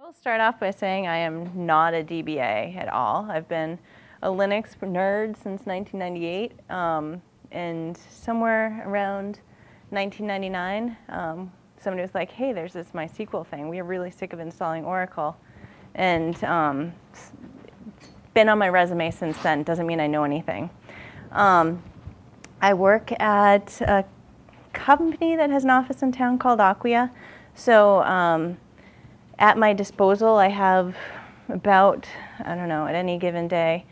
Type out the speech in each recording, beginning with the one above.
I will start off by saying I am not a DBA at all. I've been a Linux nerd since 1998, um, and somewhere around 1999, um, somebody was like, hey, there's this MySQL thing. We are really sick of installing Oracle. And um, been on my resume since then. Doesn't mean I know anything. Um, I work at a company that has an office in town called Acquia. So um, at my disposal, I have about, I don't know, at any given day,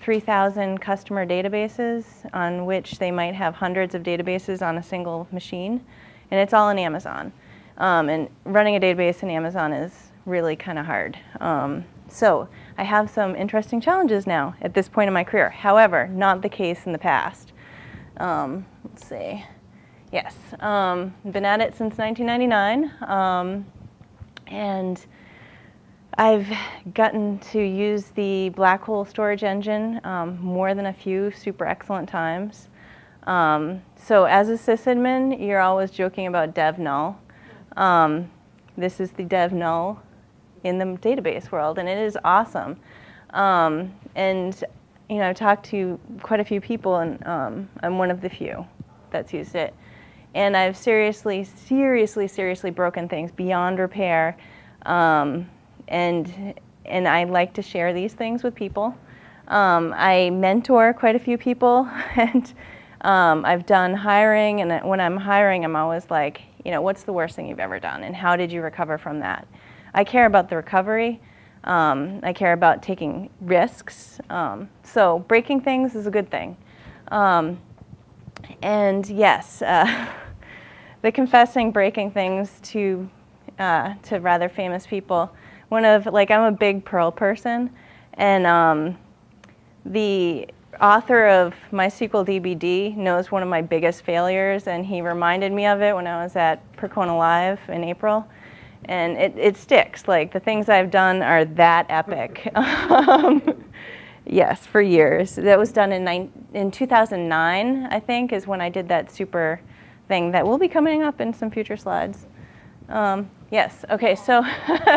3,000 customer databases on which they might have hundreds of databases on a single machine. And it's all in Amazon. Um, and running a database in Amazon is really kind of hard. Um, so I have some interesting challenges now at this point in my career. However, not the case in the past. Um, let's see. Yes, um, been at it since 1999. And I've gotten to use the black hole storage engine um, more than a few super excellent times. Um, so as a sysadmin, you're always joking about dev null. Um, this is the dev null in the database world, and it is awesome. Um, and you know, I've talked to quite a few people, and um, I'm one of the few that's used it. And I've seriously, seriously, seriously broken things beyond repair. Um, and, and I like to share these things with people. Um, I mentor quite a few people, and um, I've done hiring, and when I'm hiring, I'm always like, you know, what's the worst thing you've ever done, and how did you recover from that? I care about the recovery. Um, I care about taking risks. Um, so breaking things is a good thing. Um, and yes, uh, the confessing breaking things to, uh, to rather famous people. One of, like I'm a big Perl person and um, the author of MySQL DBD knows one of my biggest failures and he reminded me of it when I was at Percona Live in April and it, it sticks. Like the things I've done are that epic. um, yes, for years. That was done in, in 2009, I think, is when I did that super thing that will be coming up in some future slides. Um, yes, okay, so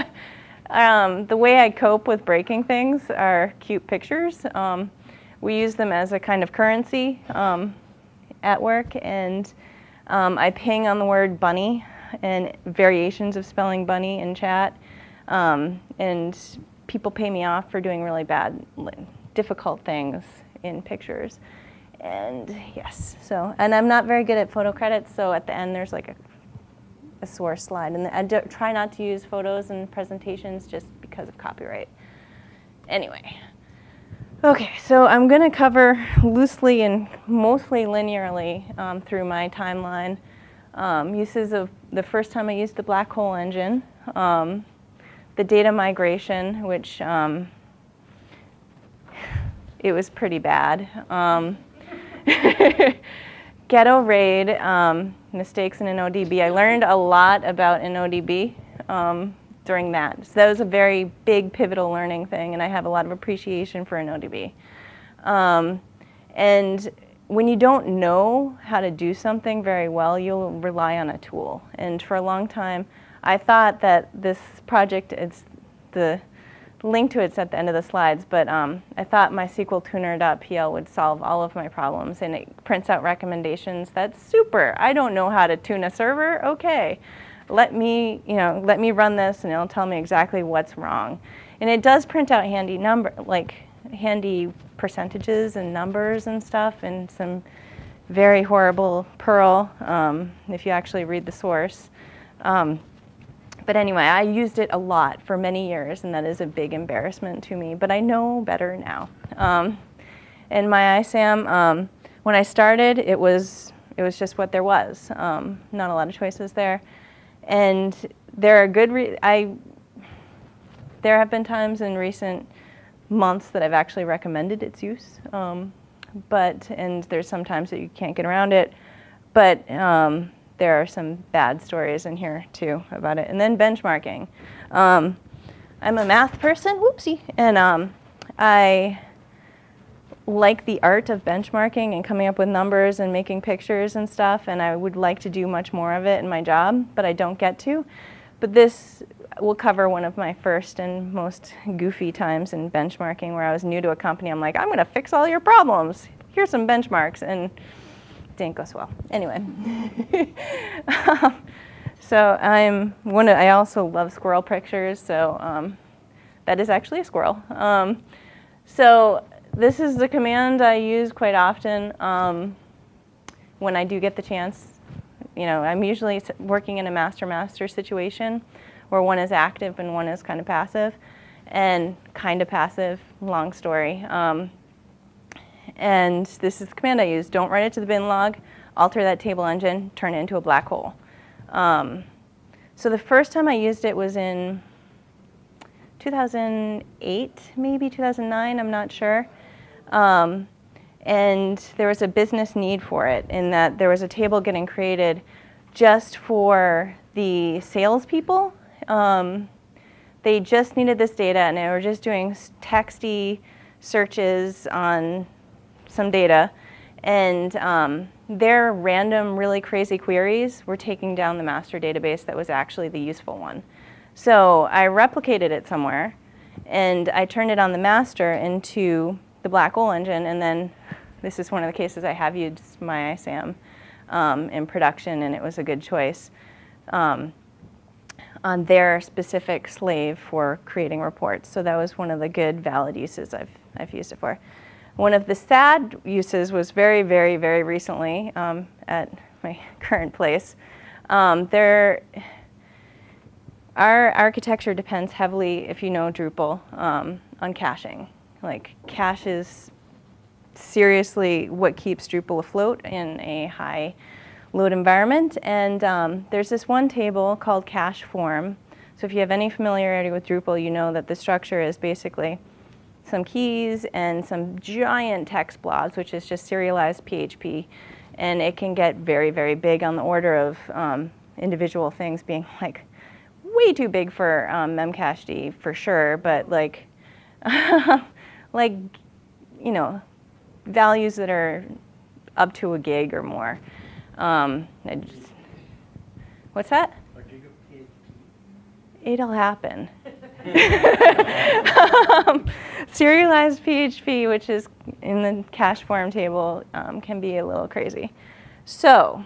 um, the way I cope with breaking things are cute pictures. Um, we use them as a kind of currency um, at work, and um, I ping on the word bunny and variations of spelling bunny in chat. Um, and people pay me off for doing really bad, difficult things in pictures. And yes, so, and I'm not very good at photo credits, so at the end there's like a, a source slide. And I try not to use photos in presentations just because of copyright. Anyway. Okay, so I'm going to cover loosely and mostly linearly um, through my timeline um, uses of the first time I used the black hole engine, um, the data migration, which um, it was pretty bad. Um, ghetto RAID, um, mistakes in InnoDB. I learned a lot about InnoDB um, during that. So that was a very big pivotal learning thing, and I have a lot of appreciation for InnoDB. and when you don't know how to do something very well, you'll rely on a tool. And for a long time, I thought that this project, it's the link to it's at the end of the slides, but um, I thought MySQLtuner.pl would solve all of my problems and it prints out recommendations. That's super. I don't know how to tune a server. Okay. Let me, you know, let me run this and it'll tell me exactly what's wrong. And it does print out handy number, like handy percentages and numbers and stuff and some very horrible Perl um, if you actually read the source. Um, but anyway, I used it a lot for many years and that is a big embarrassment to me, but I know better now. Um, and MyISAM, um, when I started, it was, it was just what there was. Um, not a lot of choices there. And there are good, I, there have been times in recent months that I've actually recommended its use. Um, but, and there's sometimes that you can't get around it. But um, there are some bad stories in here too about it. And then benchmarking. Um, I'm a math person, whoopsie, and um, I like the art of benchmarking and coming up with numbers and making pictures and stuff, and I would like to do much more of it in my job, but I don't get to. But this we'll cover one of my first and most goofy times in benchmarking where I was new to a company. I'm like, I'm going to fix all your problems. Here's some benchmarks. And didn't go so well. Anyway. um, so I'm one of, I also love squirrel pictures. So um, that is actually a squirrel. Um, so this is the command I use quite often um, when I do get the chance. You know, I'm usually working in a master-master situation where one is active and one is kind of passive. And kind of passive, long story. And this is the command I use. Don't write it to the bin log, alter that table engine, turn it into a black hole. Um, so the first time I used it was in 2008, maybe 2009, I'm not sure. Um, and there was a business need for it in that there was a table getting created just for the salespeople. Um, they just needed this data and they were just doing texty searches on some data. And um, their random, really crazy queries were taking down the master database that was actually the useful one. So I replicated it somewhere and I turned it on the master into the black hole engine, and then this is one of the cases I have used MyISAM um, in production, and it was a good choice um, on their specific slave for creating reports. So that was one of the good valid uses I've, I've used it for. One of the sad uses was very, very, very recently um, at my current place. Um, there, our architecture depends heavily, if you know Drupal, um, on caching. Like cache is seriously what keeps Drupal afloat in a high load environment. And um, there's this one table called cache form. So if you have any familiarity with Drupal, you know that the structure is basically some keys and some giant text blobs, which is just serialized PHP. And it can get very, very big on the order of um, individual things being like way too big for um, memcached for sure, but like like, you know, values that are up to a gig or more. Um, just, what's that? It'll happen. um, serialized PHP, which is in the cache form table, um, can be a little crazy. So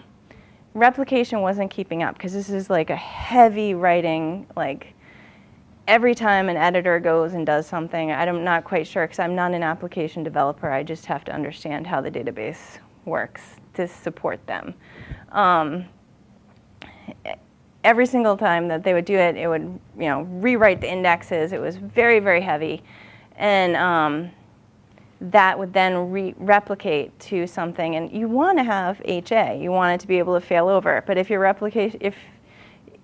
replication wasn't keeping up because this is like a heavy writing, like every time an editor goes and does something, I'm not quite sure because I'm not an application developer. I just have to understand how the database works to support them. Um, every single time that they would do it, it would you know rewrite the indexes. It was very very heavy, and um, that would then re replicate to something. And you want to have HA. You want it to be able to fail over. But if your replication if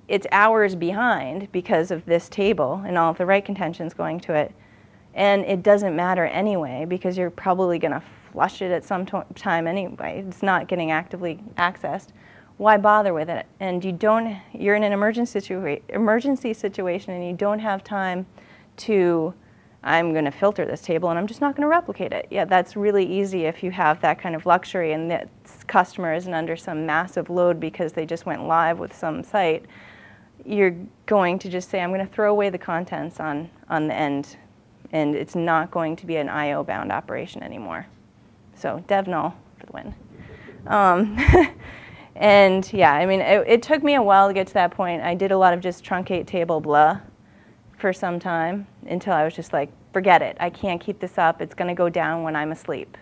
it's hours behind because of this table and all of the write contentions going to it. And it doesn't matter anyway because you're probably going to flush it at some time anyway. It's not getting actively accessed. Why bother with it? And you don't, you're in an emergency, situa emergency situation and you don't have time to, I'm going to filter this table and I'm just not going to replicate it. Yeah, that's really easy if you have that kind of luxury and the customer isn't under some massive load because they just went live with some site you're going to just say, I'm going to throw away the contents on, on the end, and it's not going to be an IO-bound operation anymore. So DevNull for the win. Um, and yeah, I mean, it, it, took me a while to get to that point. I did a lot of just truncate table blah for some time until I was just like, forget it. I can't keep this up. It's going to go down when I'm asleep.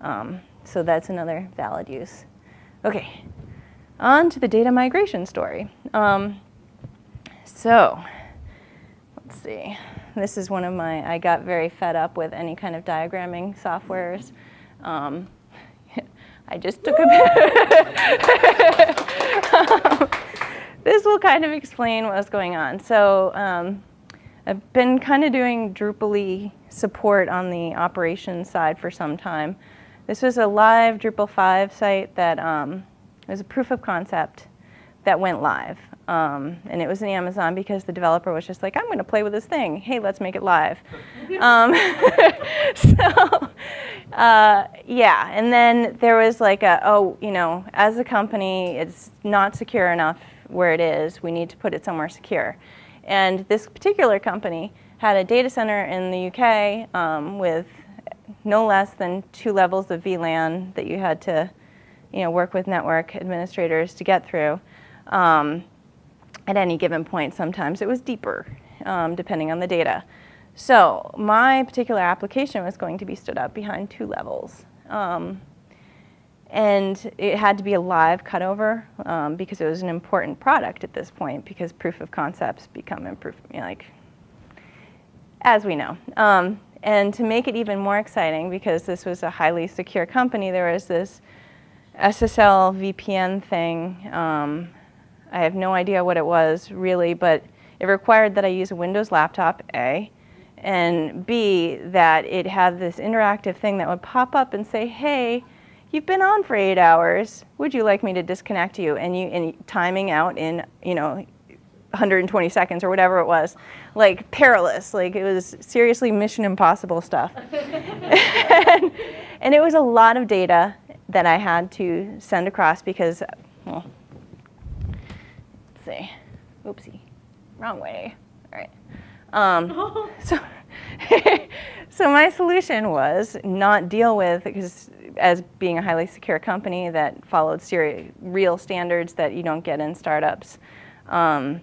Um, so that's another valid use. Okay, on to the data migration story. Um, so, let's see. This is one of my, I got very fed up with any kind of diagramming softwares. Um, I just took a bit. this will kind of explain what's going on. So um, I've been kind of doing Drupal support on the operations side for some time. This was a live Drupal 5 site that um, was a proof of concept that went live. Um, and it was in Amazon because the developer was just like, I'm going to play with this thing. Hey, let's make it live. um, so, uh, yeah. And then there was like a, oh, you know, as a company, it's not secure enough where it is. We need to put it somewhere secure. And this particular company had a data center in the UK um, with no less than two levels of VLAN that you had to you know, work with network administrators to get through. Um, at any given point, sometimes it was deeper, um, depending on the data. So my particular application was going to be stood up behind two levels. Um, and it had to be a live cutover um, because it was an important product at this point because proof of concepts become proof, you know, like, as we know. Um, and to make it even more exciting, because this was a highly secure company, there was this SSL VPN thing. Um, I have no idea what it was really, but it required that I use a Windows laptop, A, and B, that it had this interactive thing that would pop up and say, hey, you've been on for eight hours. Would you like me to disconnect you? And you and timing out in, you know, 120 seconds or whatever it was, like perilous. Like it was seriously mission impossible stuff. and, and, it was a lot of data that I had to send across because, well, let's see, oopsie, wrong way. Um, so, so my solution was not deal with, because as being a highly secure company that followed real standards that you don't get in startups, um,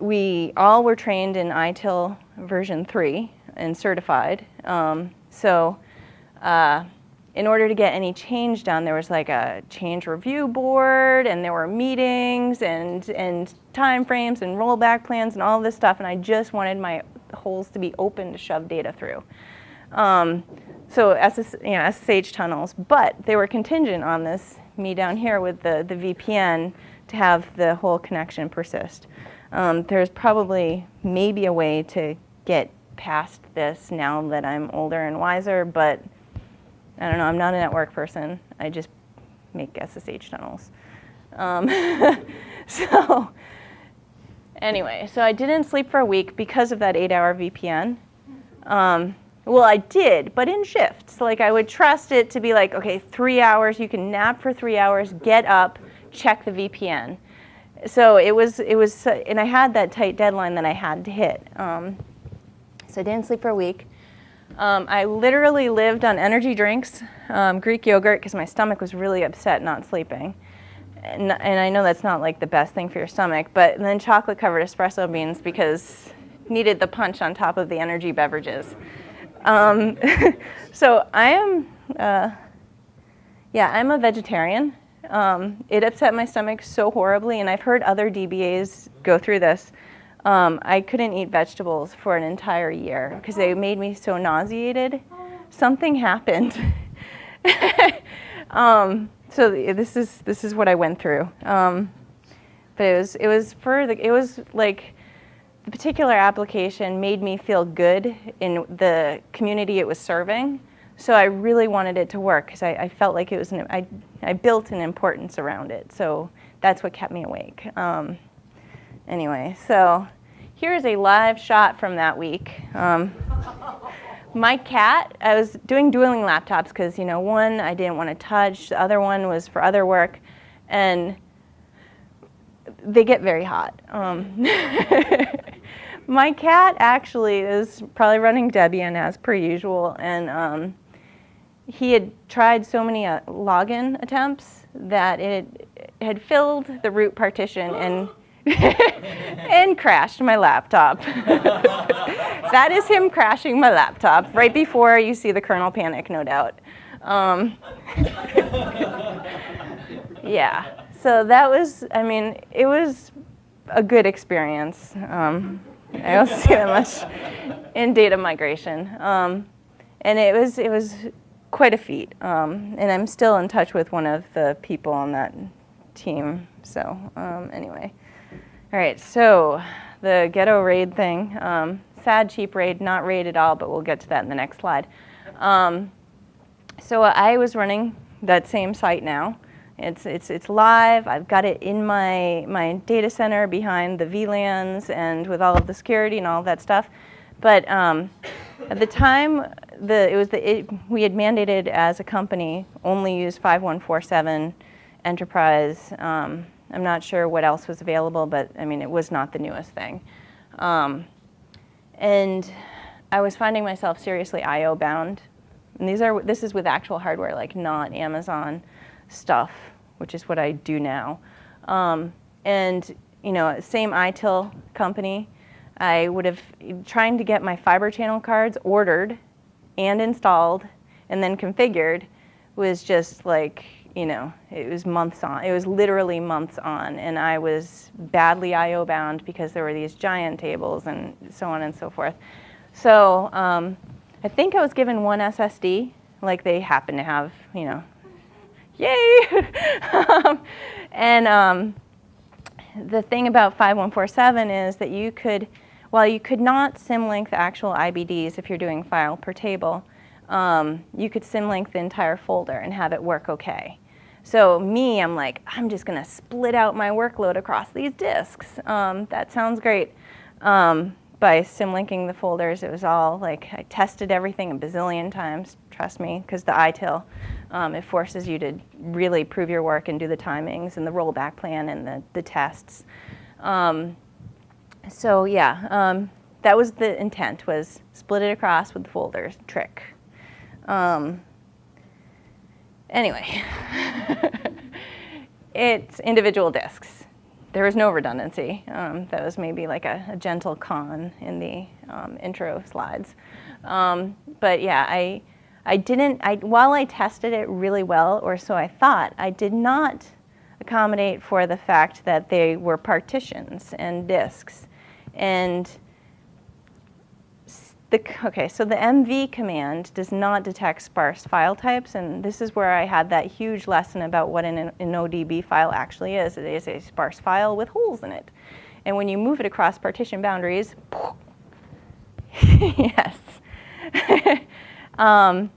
we all were trained in ITIL version 3 and certified. Um, so uh, in order to get any change done, there was like a change review board and there were meetings and, and time frames and rollback plans and all this stuff. And I just wanted my holes to be open to shove data through. Um, so SS, you know, SSH tunnels, but they were contingent on this, me down here with the, the VPN to have the whole connection persist. Um, there's probably maybe a way to get past this now that I'm older and wiser, but I don't know, I'm not a network person. I just make SSH tunnels. Um, so anyway, so I didn't sleep for a week because of that eight hour VPN. Um, well, I did, but in shifts. Like I would trust it to be like, okay, three hours, you can nap for three hours, get up, check the VPN. So it was, it was, and I had that tight deadline that I had to hit. Um, so I didn't sleep for a week. Um, I literally lived on energy drinks, um, Greek yogurt, because my stomach was really upset not sleeping. And, and, I know that's not like the best thing for your stomach, but then chocolate covered espresso beans because needed the punch on top of the energy beverages. Um, so I am, uh, yeah, I'm a vegetarian. Um, it upset my stomach so horribly, and I've heard other DBAs go through this. Um, I couldn't eat vegetables for an entire year because they made me so nauseated. Something happened. um, so this is this is what I went through. Um, but it was it was for the, it was like the particular application made me feel good in the community it was serving. So I really wanted it to work because I, I, felt like it was an, I, I built an importance around it. So that's what kept me awake. Anyway, so here's a live shot from that week. Um, my cat, I was doing dueling laptops because, you know, one I didn't want to touch, the other one was for other work, and they get very hot. Um, my cat actually is probably running Debian as per usual, and um, he had tried so many uh, login attempts that it had filled the root partition and and crashed my laptop. that is him crashing my laptop right before you see the kernel panic, no doubt. Um, yeah, so that was, I mean, it was a good experience. Um, I don't see that much in data migration. Um, and it was, it was quite a feat. Um, and I'm still in touch with one of the people on that team. So um, anyway. All right, so the ghetto raid thing, um, sad cheap raid, not raid at all, but we'll get to that in the next slide. Um, so I was running that same site now. It's, it's, it's live, I've got it in my, my data center behind the VLANs and with all of the security and all that stuff. But um, at the time, the, it was the, it, we had mandated as a company only use 5147 enterprise um, I'm not sure what else was available, but I mean, it was not the newest thing. Um, and I was finding myself seriously I/O bound. And these are this is with actual hardware, like not Amazon stuff, which is what I do now. Um, and you know, same ITIL company. I would have trying to get my fiber channel cards ordered and installed and then configured was just like you know, it was months on. It was literally months on, and I was badly I/O bound because there were these giant tables and so on and so forth. So um, I think I was given one SSD, like they happen to have, you know, yay! um, and um, the thing about 5147 is that you could, while you could not symlink the actual IBDs if you're doing file per table, um, you could symlink the entire folder and have it work okay. So me, I'm like, I'm just gonna split out my workload across these disks. Um, that sounds great. Um, by symlinking the folders, it was all like, I tested everything a bazillion times, trust me, because the ITIL, um, it forces you to really prove your work and do the timings and the rollback plan and the, the tests. Um, so yeah, um, that was the intent, was split it across with the folders trick. Um, anyway, it's individual disks. There was no redundancy. Um, that was maybe like a, a gentle con in the um, intro slides. Um, but yeah, I, I didn't, I, while I tested it really well, or so I thought, I did not accommodate for the fact that they were partitions and disks. And the, okay, so the mv command does not detect sparse file types, and this is where I had that huge lesson about what an, InnoDB file actually is. It is a sparse file with holes in it. And when you move it across partition boundaries, yes. um,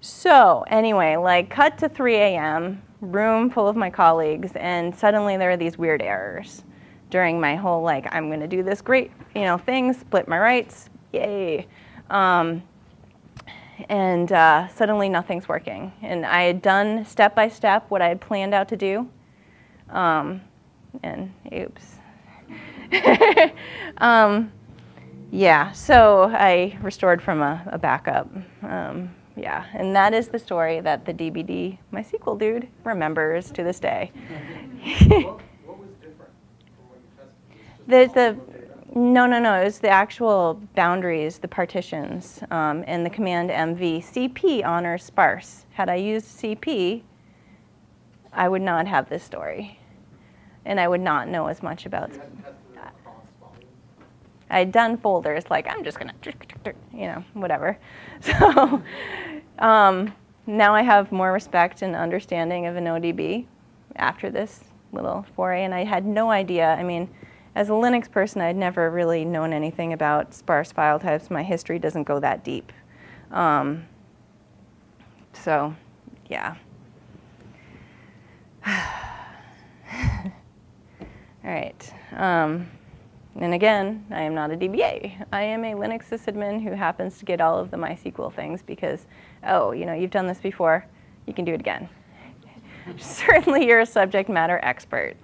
so anyway, like cut to 3 a.m., room full of my colleagues, and suddenly there are these weird errors during my whole like, I'm gonna do this great, you know, thing, split my writes, yay. Um, and uh, suddenly nothing's working. And I had done step by step what I had planned out to do. Um, and oops. um, yeah, so I restored from a, a backup. Um, yeah, and that is the story that the DBD MySQL dude remembers to this day. what, what was different from what you tested? the, the no, no, no. It was the actual boundaries, the partitions, um, and the command MV. CP honors sparse. Had I used CP, I would not have this story. And I would not know as much about You hadn't tested it across volumes? I had done folders like I'm just gonna, you know, whatever. So um, now I have more respect and understanding of InnoDB after this little foray, and I had no idea. I mean, as a Linux person, I'd never really known anything about sparse file types. My history doesn't go that deep. Um, so, yeah. All right. Um, and again, I am not a DBA. I am a Linux sysadmin who happens to get all of the MySQL things because, oh, you know, you've done this before, you can do it again. Certainly you're a subject matter expert.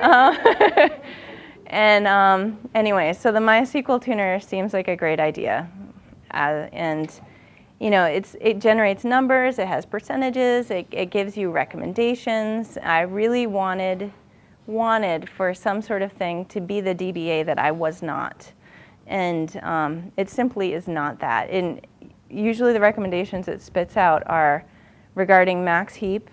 Uh, and um, anyway, so the MySQL tuner seems like a great idea. Uh, and you know, it's, it generates numbers, it has percentages, it, it gives you recommendations. I really wanted, wanted for some sort of thing to be the DBA that I was not. And um, it simply is not that. And usually the recommendations it spits out are regarding max heap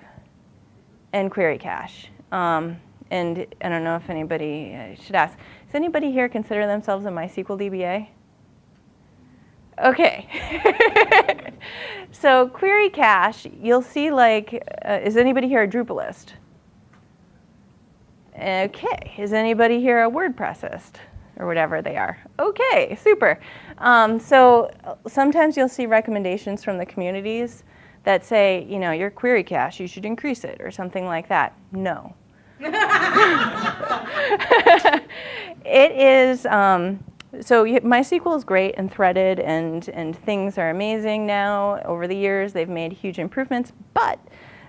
and query cache. Um, and I don't know if anybody should ask, does anybody here consider themselves a MySQL DBA? Okay. so query cache, you'll see like, uh, is anybody here a Drupalist? Okay. Is anybody here a WordPressist? Or whatever they are. Okay, super. Um, so sometimes you'll see recommendations from the communities that say, you know, your query cache, you should increase it or something like that. No. it is, um, so MySQL is great and threaded and, and things are amazing now. Over the years, they've made huge improvements, but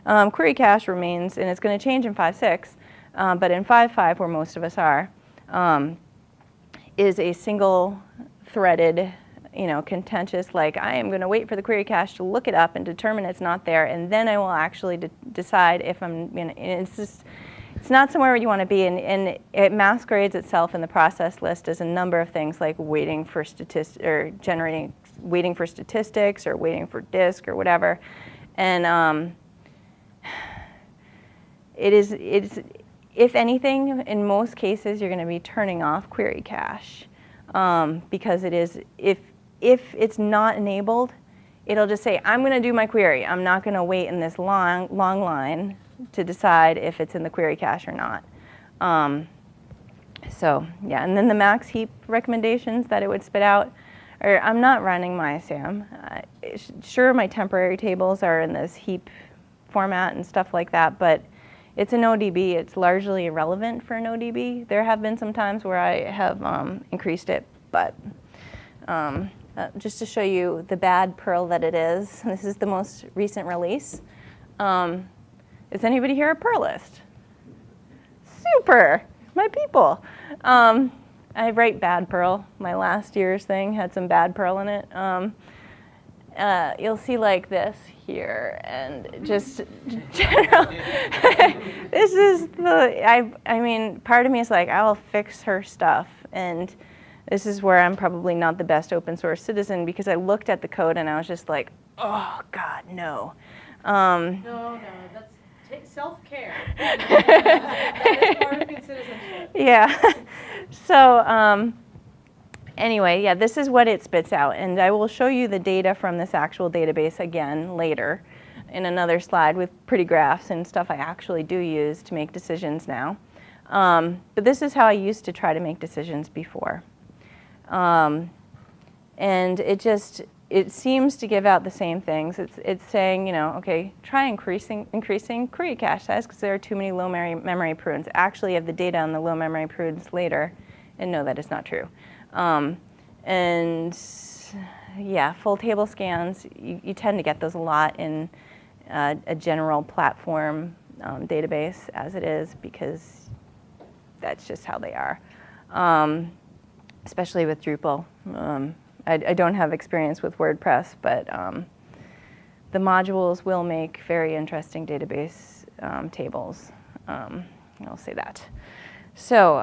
um, query cache remains, and it's going to change in 5.6, uh, but in 5.5, where most of us are, um, is a single threaded, you know, contentious, like I am going to wait for the query cache to look it up and determine it's not there, and then I will actually de decide if I'm, you know, it's just, it's not somewhere where you want to be, and, and it masquerades itself in the process list as a number of things like waiting for statistics, or generating, waiting for statistics, or waiting for disk, or whatever. And um, it is, it's, if anything, in most cases, you're going to be turning off query cache um, because it is, if, if it's not enabled, it'll just say, I'm going to do my query. I'm not going to wait in this long, long line to decide if it's in the query cache or not. Um, so yeah, and then the max heap recommendations that it would spit out, or I'm not running MySAM. Uh, sure, my temporary tables are in this heap format and stuff like that, but it's InnoDB. It's largely irrelevant for InnoDB. There have been some times where I have um, increased it, but um, uh, just to show you the bad Perl that it is, this is the most recent release. Um, is anybody here a Perlist? Super, my people. Um, I write bad Perl. My last year's thing had some bad Perl in it. Um, uh, you'll see like this here and just general. this is the, I, I mean, part of me is like, I will fix her stuff. And this is where I'm probably not the best open source citizen because I looked at the code and I was just like, oh God, no. Um, no, no, that's self-care. that is part of good citizenship. Yeah. so, um, anyway, yeah, this is what it spits out. And I will show you the data from this actual database again later in another slide with pretty graphs and stuff I actually do use to make decisions now. Um, but this is how I used to try to make decisions before. Um, and it just, it seems to give out the same things. It's, it's saying, you know, okay, try increasing, increasing query cache size because there are too many low memory, memory prunes. Actually, have the data on the low memory prunes later and know that it's not true. Um, and yeah, full table scans, you, you, tend to get those a lot in uh, a general platform um, database as it is because that's just how they are, um, especially with Drupal. Um, I, I, don't have experience with WordPress, but um, the modules will make very interesting database um, tables. Um, I'll say that. So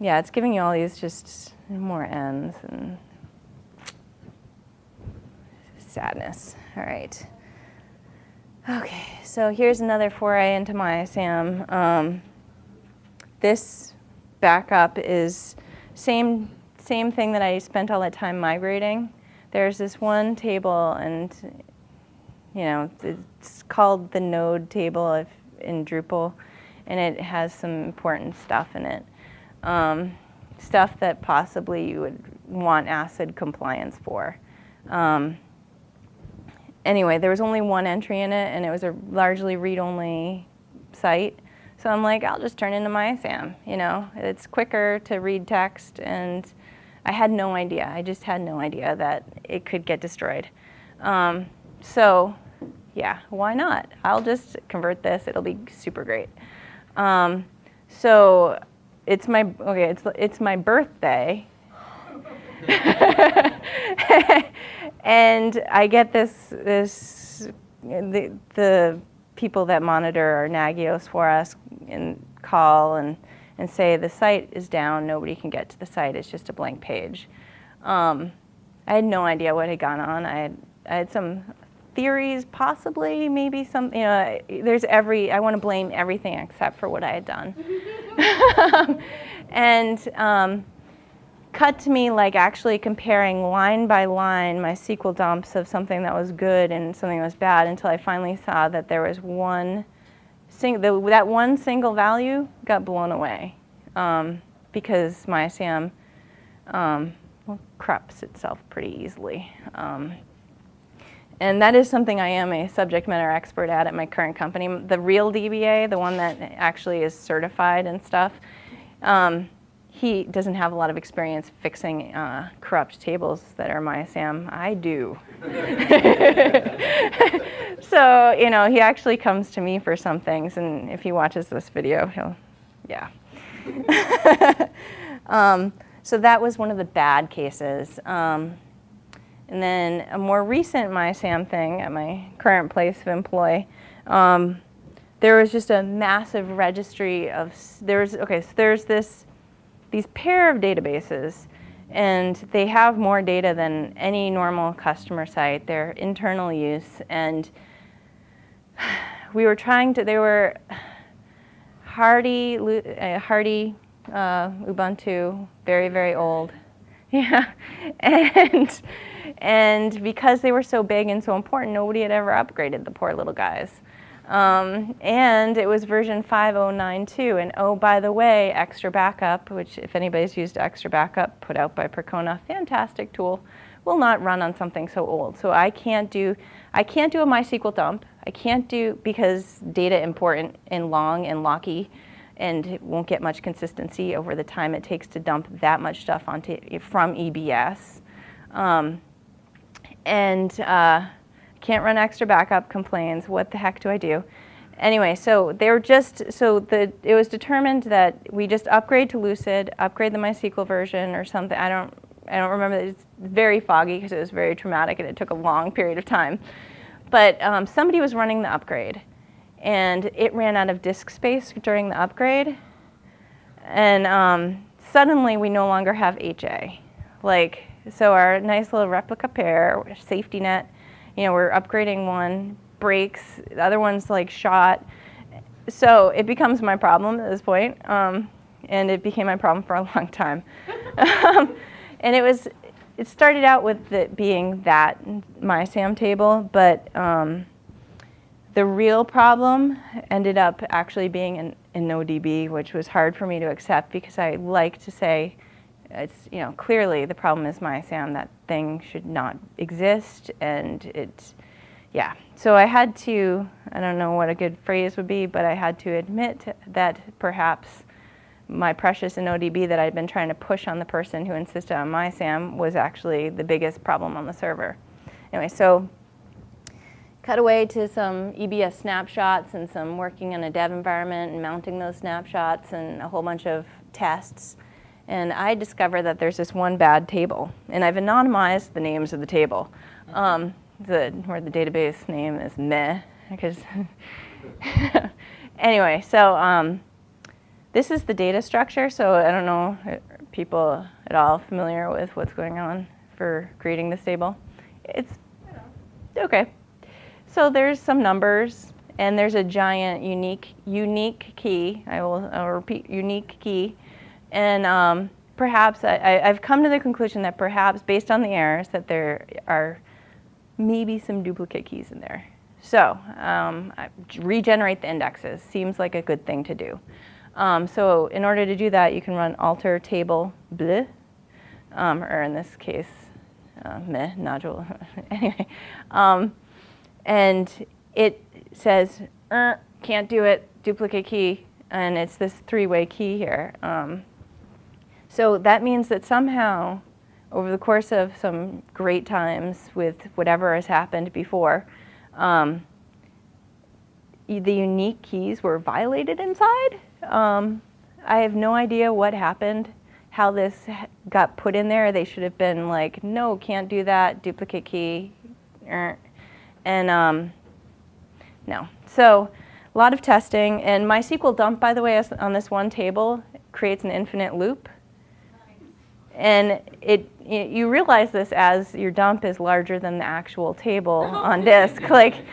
yeah, it's giving you all these just more ends and sadness. All right. Okay, so here's another foray into my SAM. Um, this backup is same same thing that I spent all that time migrating. There's this one table, and you know it's called the node table in Drupal, and it has some important stuff in it. Um, stuff that possibly you would want ACID compliance for. Um, anyway, there was only one entry in it, and it was a largely read-only site. So I'm like, I'll just turn into MySAM. You know, it's quicker to read text, and I had no idea. I just had no idea that it could get destroyed. Um, so, yeah, why not? I'll just convert this. It'll be super great. Um, so it's my okay. It's it's my birthday, and I get this this the the people that monitor our Nagios for us and call and and say the site is down. Nobody can get to the site. It's just a blank page. Um, I had no idea what had gone on. I had I had some theories, possibly, maybe some, you know, there's every, I want to blame everything except for what I had done. and um, cut to me like actually comparing line by line my SQL dumps of something that was good and something that was bad until I finally saw that there was one, sing, the, that one single value got blown away um, because my SAM um, well, corrupts itself pretty easily. Um, and that is something I am a subject matter expert at at my current company. The real DBA, the one that actually is certified and stuff, um, he doesn't have a lot of experience fixing uh, corrupt tables that are MySAM. I do. so, you know, he actually comes to me for some things, and if he watches this video, he'll Yeah. um, so that was one of the bad cases. Um, and then a more recent MySAM thing at my current place of employ, um, there was just a massive registry of, there's, okay, so there's this, these pair of databases and they have more data than any normal customer site. They're internal use and we were trying to, they were hardy, uh, hardy uh, Ubuntu, very, very old. Yeah, and, and because they were so big and so important, nobody had ever upgraded the poor little guys. Um, and it was version 5092. And oh, by the way, XtraBackup, which if anybody's used XtraBackup, put out by Percona, fantastic tool, will not run on something so old. So I can't do, I can't do a MySQL dump. I can't do, because data important and long and locky, and it won't get much consistency over the time it takes to dump that much stuff onto, from EBS. Um, and uh, can't run XtraBackup, complains, what the heck do I do? Anyway, so they were just, so the, it was determined that we just upgrade to Lucid, upgrade the MySQL version or something. I don't, I don't remember, it's very foggy because it was very traumatic and it took a long period of time. But um, somebody was running the upgrade and it ran out of disk space during the upgrade. And um, suddenly we no longer have HA. Like, so our nice little replica pair, safety net, you know, we're upgrading one, breaks, the other one's like shot. So it becomes my problem at this point, um, and it became my problem for a long time. um, and it was, it started out with it being that my SAM table, but um, the real problem ended up actually being in, InnoDB, which was hard for me to accept because I like to say, it's, you know, clearly the problem is MySAM. That thing should not exist, and it, yeah. So I had to, I don't know what a good phrase would be, but I had to admit that perhaps my precious InnoDB that I'd been trying to push on the person who insisted on MySAM was actually the biggest problem on the server. Anyway, so cut away to some EBS snapshots and some working in a dev environment and mounting those snapshots and a whole bunch of tests and I discover that there's this one bad table. And I've anonymized the names of the table, um, the, where the database name is meh, because anyway, so um, this is the data structure. So I don't know people at all familiar with what's going on for creating this table. It's okay. So there's some numbers, and there's a giant unique unique key. I will I'll repeat unique key and um, perhaps I, have come to the conclusion that perhaps based on the errors that there are maybe some duplicate keys in there. So um, regenerate the indexes seems like a good thing to do. Um, so in order to do that, you can run alter table bleh, um, or in this case, uh, meh, nodule. anyway, um, and it says, er, can't do it, duplicate key, and it's this three-way key here. Um, so that means that somehow, over the course of some great times with whatever has happened before, um, the unique keys were violated inside. Um, I have no idea what happened, how this got put in there. They should have been like, no, can't do that, duplicate key. Er, and um, no. So a lot of testing. And MySQL dump, by the way, on this one table creates an infinite loop. And it, you realize this as your dump is larger than the actual table on disk. Like,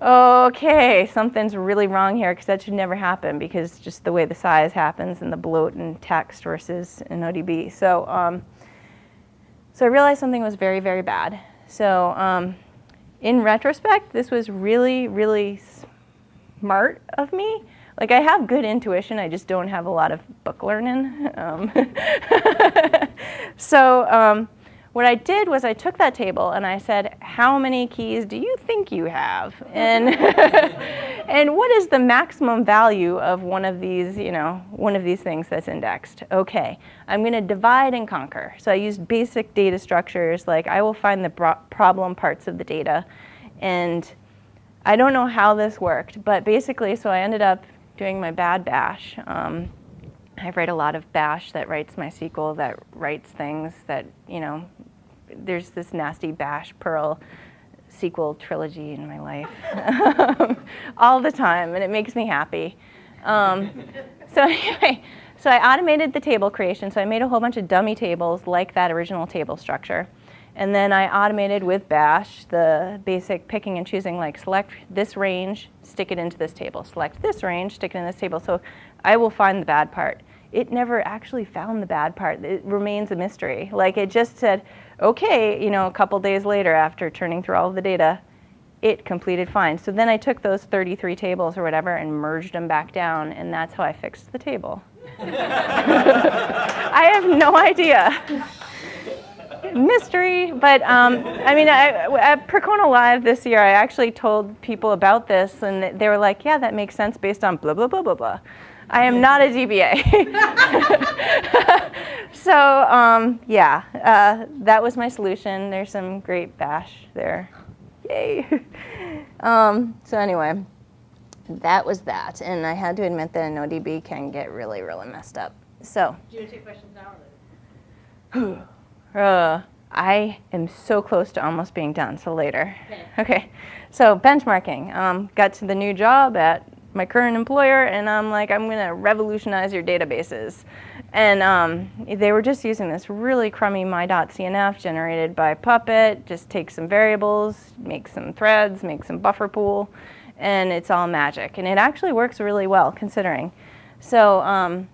okay, something's really wrong here because that should never happen because just the way the size happens and the bloat in text versus InnoDB. So, um, so I realized something was very, very bad. So um, in retrospect, this was really, really smart of me like I have good intuition, I just don't have a lot of book learning. Um, so um, what I did was I took that table and I said, how many keys do you think you have? And, and what is the maximum value of one of these, you know, one of these things that's indexed? Okay, I'm gonna divide and conquer. So I used basic data structures, like I will find the problem parts of the data and I don't know how this worked, but basically, so I ended up doing my bad bash. Um, I write a lot of bash that writes MySQL that writes things that, you know, there's this nasty bash Perl SQL trilogy in my life all the time, and it makes me happy. Um, so anyway, so I automated the table creation. So I made a whole bunch of dummy tables like that original table structure. And then I automated with bash the basic picking and choosing, like select this range, stick it into this table. Select this range, stick it in this table. So I will find the bad part. It never actually found the bad part. It remains a mystery. Like it just said, okay, you know, a couple days later after turning through all of the data, it completed fine. So then I took those 33 tables or whatever and merged them back down, and that's how I fixed the table. I have no idea. Mystery, but um, I mean, I, at Percona Live this year, I actually told people about this, and they were like, "Yeah, that makes sense based on blah blah blah blah blah." I am not a DBA. so um, yeah, uh, that was my solution. There's some great bash there. Yay. um, so anyway, that was that. And I had to admit that InnoDB can get really, really messed up. So. Do you want to take questions now or uh, I am so close to almost being done, so later. Okay. okay. So benchmarking. Um, got to the new job at my current employer, and I'm like, I'm going to revolutionize your databases. And um, they were just using this really crummy my.cnf generated by Puppet, just take some variables, make some threads, make some buffer pool, and it's all magic. And it actually works really well considering. So um,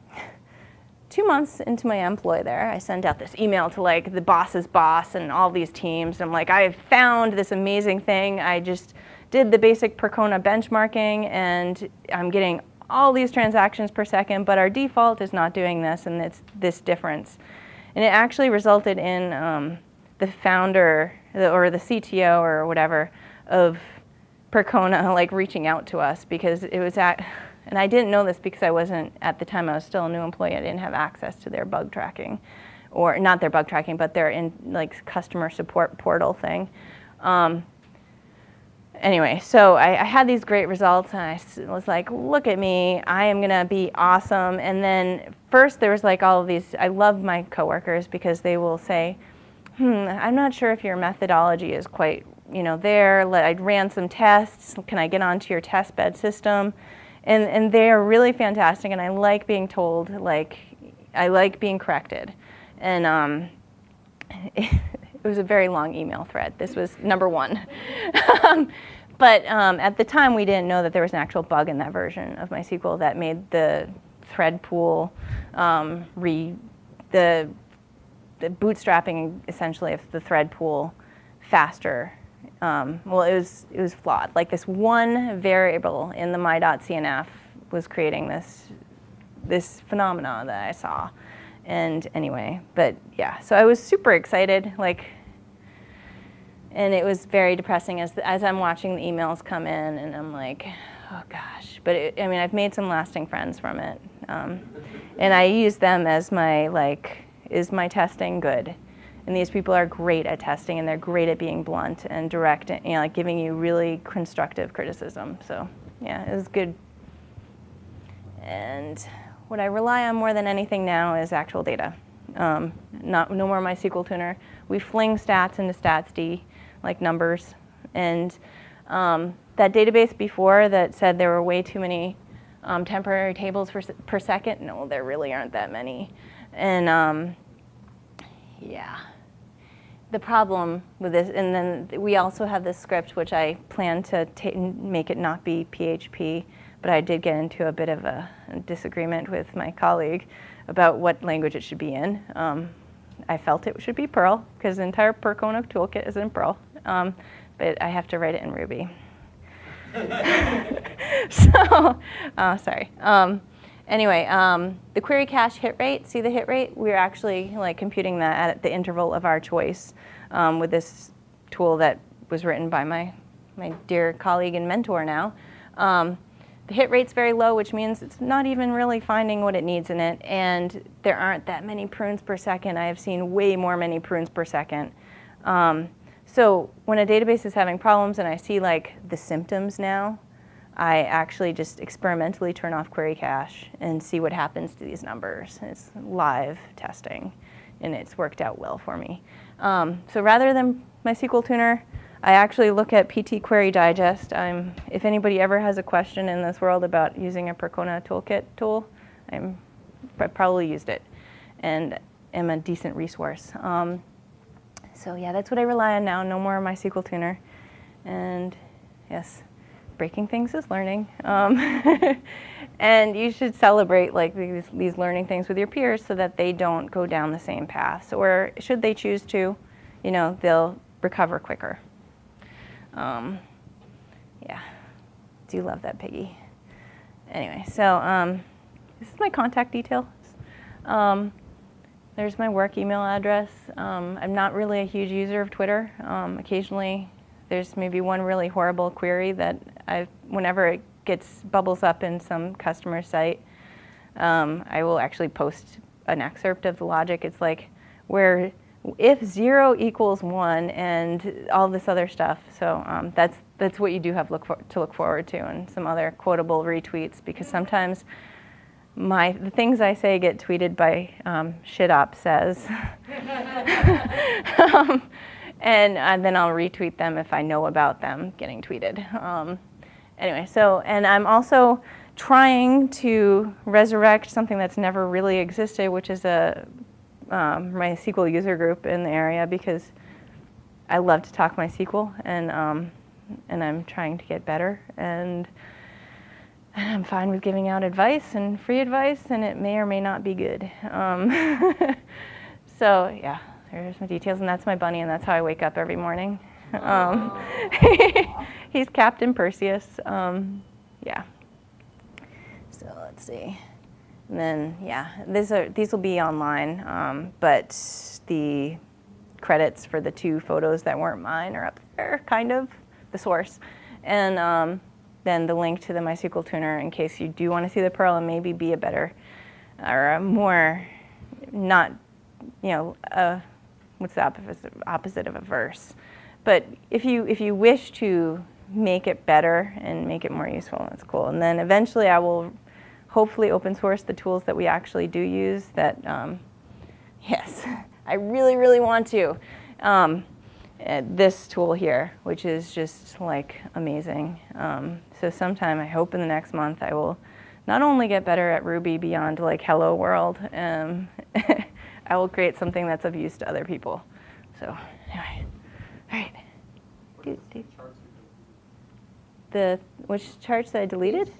two months into my employ there, I sent out this email to like the boss's boss and all these teams. I'm like, I found this amazing thing. I just did the basic Percona benchmarking and I'm getting all these transactions per second, but our default is not doing this and it's this difference. And it actually resulted in um, the founder or the CTO or whatever of Percona like reaching out to us because it was at, and I didn't know this because I wasn't, at the time I was still a new employee, I didn't have access to their bug tracking or not their bug tracking, but their in like customer support portal thing. Um, anyway, so I, I, had these great results and I was like, look at me, I am gonna be awesome. And then first there was like all of these, I love my coworkers because they will say, hmm, I'm not sure if your methodology is quite, you know, there. I ran some tests, can I get onto your test bed system? And, and they are really fantastic and I like being told, like, I like being corrected. And um, it was a very long email thread. This was number one. Um, but um, at the time, we didn't know that there was an actual bug in that version of MySQL that made the thread pool um, re the, the bootstrapping essentially of the thread pool faster. Um, well, it was it was flawed. Like this one variable in the my.cnf was creating this this phenomena that I saw. And anyway, but yeah, so I was super excited. Like and it was very depressing as, as I'm watching the emails come in and I'm like, oh gosh. But it, I mean, I've made some lasting friends from it. Um, and I use them as my, like, is my testing good? And these people are great at testing and they're great at being blunt and direct and you know, like giving you really constructive criticism. So yeah, it was good. And what I rely on more than anything now is actual data. Um, not, no more MySQL tuner. We fling stats into statsd like numbers. And um, that database before that said there were way too many um, temporary tables per, per second, no, there really aren't that many. And um, yeah, the problem with this, and then we also have this script which I plan to make it not be PHP, but I did get into a bit of a disagreement with my colleague about what language it should be in. Um, I felt it should be Perl because the entire Percona toolkit is in Perl um, but I have to write it in Ruby. so, uh, sorry. Um, anyway, um, the query cache hit rate, see the hit rate? We're actually like computing that at the interval of our choice um, with this tool that was written by my, my dear colleague and mentor now. Um, the hit rate's very low, which means it's not even really finding what it needs in it, and there aren't that many prunes per second. I have seen way more many prunes per second. Um, so when a database is having problems and I see like the symptoms now, I actually just experimentally turn off query cache and see what happens to these numbers. It's live testing, and it's worked out well for me. Um, so rather than MySQL Tuner, I actually look at PT Query Digest. I'm, if anybody ever has a question in this world about using a Percona toolkit tool, I'm, I probably used it and am a decent resource. Um, so yeah, that's what I rely on now. No more MySQL Tuner. And yes, breaking things is learning. Um, and you should celebrate like these, these learning things with your peers so that they don't go down the same paths. Or should they choose to, you know, they'll recover quicker. Um, yeah, do love that piggy. Anyway, so um, this is my contact details. Um, there's my work email address. Um, I'm not really a huge user of Twitter. Um, occasionally, there's maybe one really horrible query that I, whenever it gets bubbles up in some customer site, um, I will actually post an excerpt of the logic. It's like where if zero equals one and all this other stuff. So um, that's that's what you do have look for, to look forward to, and some other quotable retweets because sometimes my the things I say get tweeted by um, shitop says, um, and, and, then I'll retweet them if I know about them getting tweeted. Um, anyway, so and I'm also trying to resurrect something that's never really existed, which is a um, MySQL user group in the area because I love to talk MySQL and um, and I'm trying to get better and I'm fine with giving out advice and free advice, and it may or may not be good. Um, so yeah, there's my details, and that's my bunny, and that's how I wake up every morning. Um, he's Captain Perseus. Um, yeah. So let's see. And then yeah, these are these will be online, um, but the credits for the two photos that weren't mine are up there, kind of the source, and um, then the link to the MySQL tuner in case you do want to see the Perl and maybe be a better or a more not, you know, uh, what's the opposite, opposite of a verse. But if you, if you wish to make it better and make it more useful, that's cool. And then eventually I will hopefully open source the tools that we actually do use that, um, yes, I really, really want to. Um, uh, this tool here, which is just like amazing. Um, so sometime, I hope in the next month, I will not only get better at Ruby beyond like hello world, um, I will create something that's of use to other people. So anyway, all right. Do, do. The which charts that I deleted?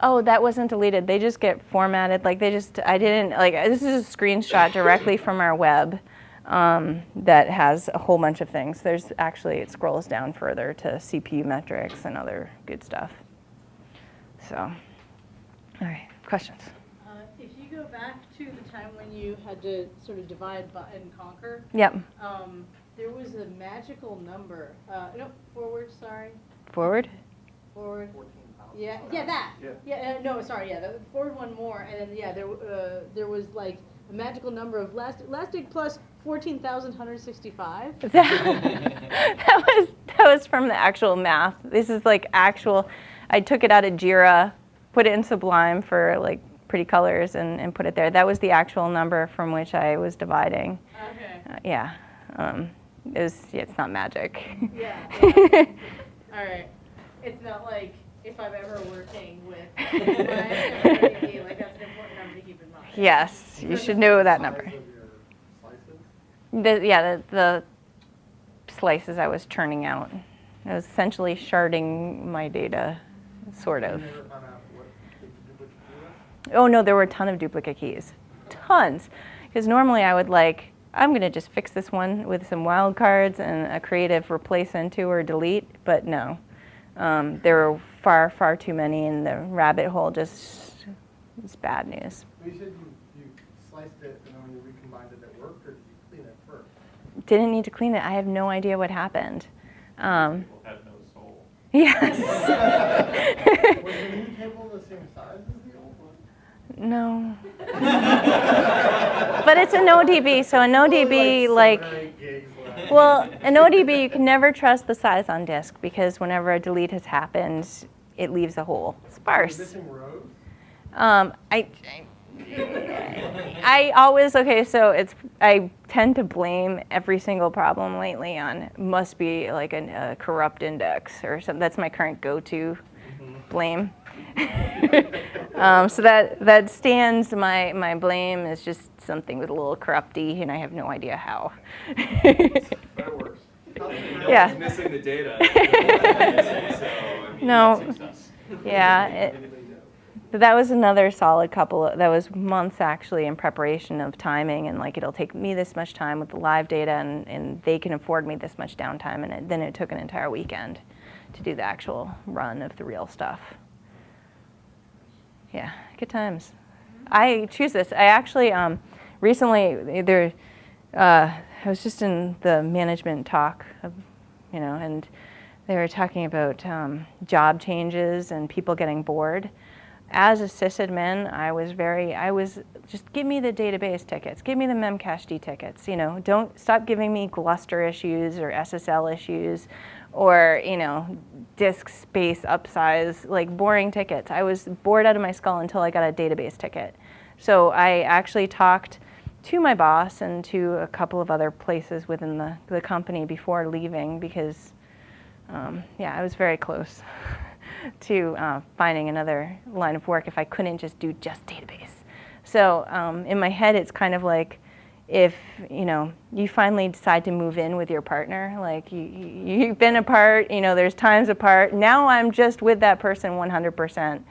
Oh, that wasn't deleted. They just get formatted. Like they just, I didn't, like, this is a screenshot directly from our web um, that has a whole bunch of things. There's actually, it scrolls down further to CPU metrics and other good stuff. So, all right, questions? Uh, if you go back to the time when you had to sort of divide and conquer. Yep. Um, there was a magical number. Uh, no, forward, sorry. Forward? Forward. Yeah, yeah, that. Yeah. yeah uh, no, sorry. Yeah, the forward one more, and then yeah, there uh, there was like a magical number of last elastic plus fourteen thousand hundred sixty-five. that, that was that was from the actual math. This is like actual. I took it out of Jira, put it in Sublime for like pretty colors, and, and put it there. That was the actual number from which I was dividing. Okay. Uh, yeah. Um, it was. Yeah, it's not magic. Yeah. yeah. All right. It's not like if I'm ever working with my like that's an important number to keep in mind. Yes, you should know that number. The, yeah, the, the slices I was churning out. I was essentially sharding my data, sort of. Oh no, there were a ton of duplicate keys, tons. Because normally I would like, I'm gonna just fix this one with some wildcards and a creative replace into or delete, but no. Um, there were far, far too many, and the rabbit hole just is bad news. You said you, you sliced it and then you recombined it, it worked, or did you clean it first? Didn't need to clean it. I have no idea what happened. Um, People had no soul. Yes. Was the new table the same size as the old one? No. but it's InnoDB, so InnoDB, Seven like, or eight gigs left. Well, InnoDB, you can never trust the size on disk because whenever a delete has happened, it leaves a hole. Sparse. Um, I, I always okay. So it's I tend to blame every single problem lately on must be like an, a corrupt index or something. That's my current go-to blame. um, so that that stands. My my blame is just something with a little corrupty, and I have no idea how. That works. Yeah. one's missing the data. so, I mean, No. yeah. It, But that was another solid couple. Of, that was months actually in preparation of timing, and like it'll take me this much time with the live data, and, and they can afford me this much downtime, and it, then it took an entire weekend to do the actual run of the real stuff. Yeah, good times. I choose this. I actually um, recently there. Uh, I was just in the management talk, of, you know, and they were talking about um, job changes and people getting bored. As a sysadmin, I was very, I was just give me the database tickets, give me the Memcached tickets. You know, don't stop giving me Gluster issues or SSL issues, or you know, disk space upsize, like boring tickets. I was bored out of my skull until I got a database ticket. So I actually talked to my boss and to a couple of other places within the, the company before leaving because um, yeah, I was very close to uh, finding another line of work if I couldn't just do just database. So um, in my head, it's kind of like if you know you finally decide to move in with your partner, like you, you- you've been apart, you know, there's times apart. Now I'm just with that person 100%.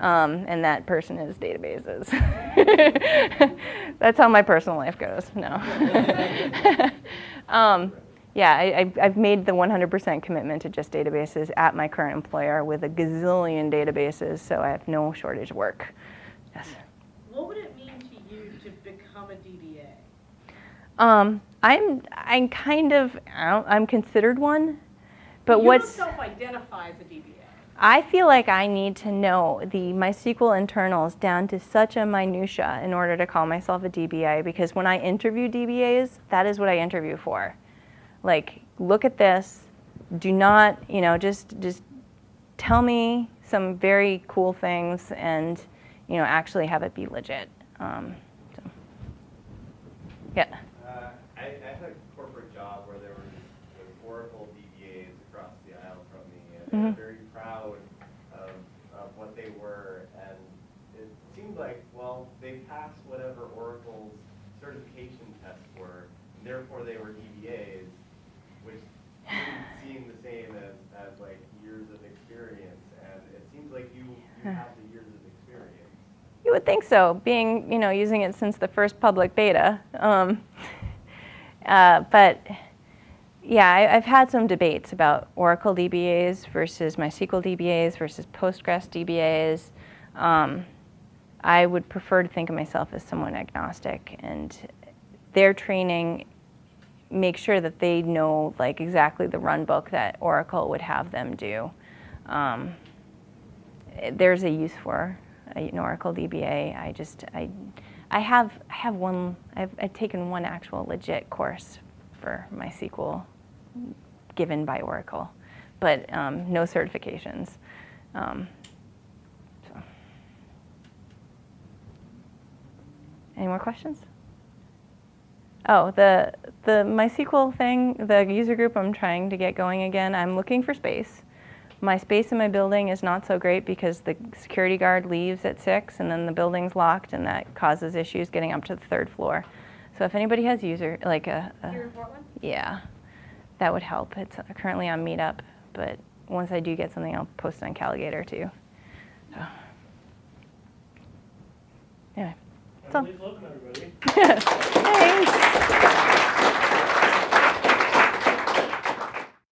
Um, and that person is databases. That's how my personal life goes. No. um, yeah, I, I've- I've made the 100% commitment to just databases at my current employer with a gazillion databases, so I have no shortage of work. Yes. What would it mean to you to become a DBA? Um, I'm I'm kind of I'm considered one, but you what's self-identify as a DBA. I feel like I need to know the MySQL internals down to such a minutia in order to call myself a DBA because when I interview DBAs, that is what I interview for. Like, look at this. Do not, you know, just just tell me some very cool things and, you know, actually have it be legit. Um, so. Yeah. Uh, I, I had a corporate job where there were there were Oracle DBAs across the aisle from me, and they Mhm. were very proud of, of what they were, and it seemed like, well, they passed whatever Oracle's certification tests were, and therefore they were DBAs, which didn't seem the same as, as like years of experience, and it seems like you, you have the years of experience. You would think so, being, you know, using it since the first public beta. Um, uh, but yeah, I, I've had some debates about Oracle DBAs versus MySQL DBAs versus Postgres DBAs. Um, I would prefer to think of myself as someone agnostic, and their training make sure that they know like exactly the run book that Oracle would have them do. Um, there's a use for an Oracle DBA. I just I I have I have one I've, I've taken one actual legit course for MySQL given by Oracle, but um, no certifications. Um, so. Any more questions? Oh, the the MySQL thing, the user group I'm trying to get going again. I'm looking for space. My space in my building is not so great because the security guard leaves at six, and then the building's locked, and that causes issues getting up to the third floor. So if anybody has user like a, a Here in Portland? yeah, that would help. It's uh, currently on Meetup, but once I do get something, I'll post it on Calagator too. So. Anyway. That's all. Please welcome everybody. Thanks.